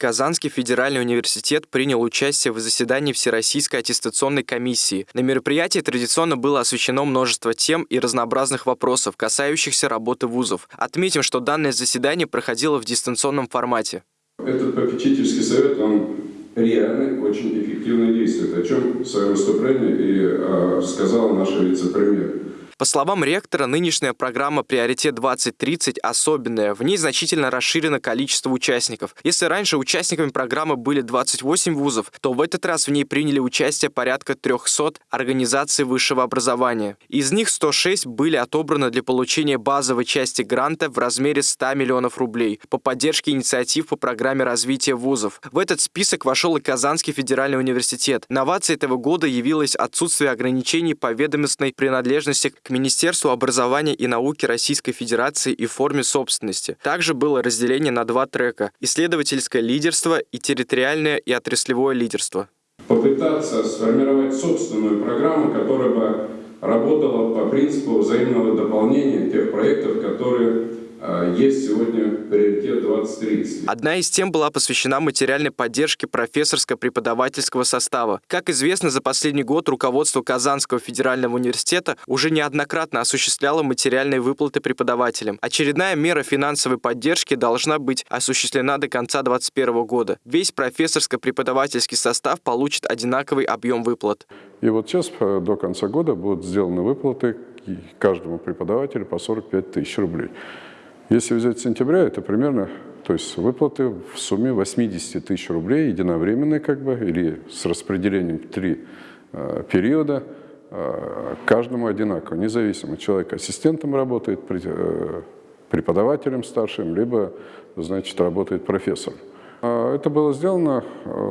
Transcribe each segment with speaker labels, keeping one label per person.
Speaker 1: Казанский федеральный университет принял участие в заседании Всероссийской аттестационной комиссии. На мероприятии традиционно было освещено множество тем и разнообразных вопросов, касающихся работы вузов. Отметим, что данное заседание проходило в дистанционном формате.
Speaker 2: Этот попечительский совет, он реально очень эффективно действует, о чем в своем выступлении и э, сказала наша вице-премьер.
Speaker 1: По словам ректора, нынешняя программа «Приоритет-2030» особенная. В ней значительно расширено количество участников. Если раньше участниками программы были 28 вузов, то в этот раз в ней приняли участие порядка 300 организаций высшего образования. Из них 106 были отобраны для получения базовой части гранта в размере 100 миллионов рублей по поддержке инициатив по программе развития вузов. В этот список вошел и Казанский федеральный университет. Новацией этого года явилось отсутствие ограничений по ведомостной принадлежности к Министерству образования и науки Российской Федерации и форме собственности. Также было разделение на два трека – исследовательское лидерство и территориальное и отраслевое лидерство.
Speaker 2: Попытаться сформировать собственную программу, которая бы работала по принципу взаимного дополнения тех проектов, которые есть сегодня приоритет 2030.
Speaker 1: Одна из тем была посвящена материальной поддержке профессорско-преподавательского состава. Как известно, за последний год руководство Казанского федерального университета уже неоднократно осуществляло материальные выплаты преподавателям. Очередная мера финансовой поддержки должна быть осуществлена до конца 2021 года. Весь профессорско-преподавательский состав получит одинаковый объем выплат.
Speaker 3: И вот сейчас э, до конца года будут сделаны выплаты каждому преподавателю по 45 тысяч рублей. Если взять сентября, это примерно, то есть выплаты в сумме 80 тысяч рублей, единовременные как бы, или с распределением в три э, периода, э, каждому одинаково, независимо, человек ассистентом работает, э, преподавателем старшим, либо, значит, работает профессор. А это было сделано э,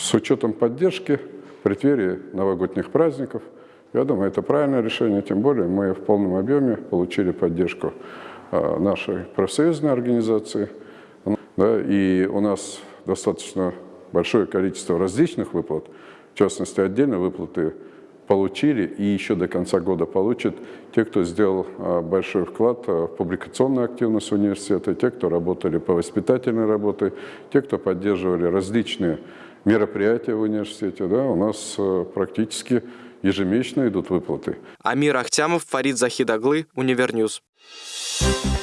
Speaker 3: с учетом поддержки в преддверии новогодних праздников. Я думаю, это правильное решение, тем более мы в полном объеме получили поддержку нашей профсоюзной организации. Да, и у нас достаточно большое количество различных выплат, в частности, отдельно выплаты получили и еще до конца года получат те, кто сделал а, большой вклад а, в публикационную активность университета, те, кто работали по воспитательной работе, те, кто поддерживали различные мероприятия в университете. Да, у нас практически ежемесячно идут выплаты.
Speaker 1: Амир Ахтямов, Фарид Захидаглы, Univer News.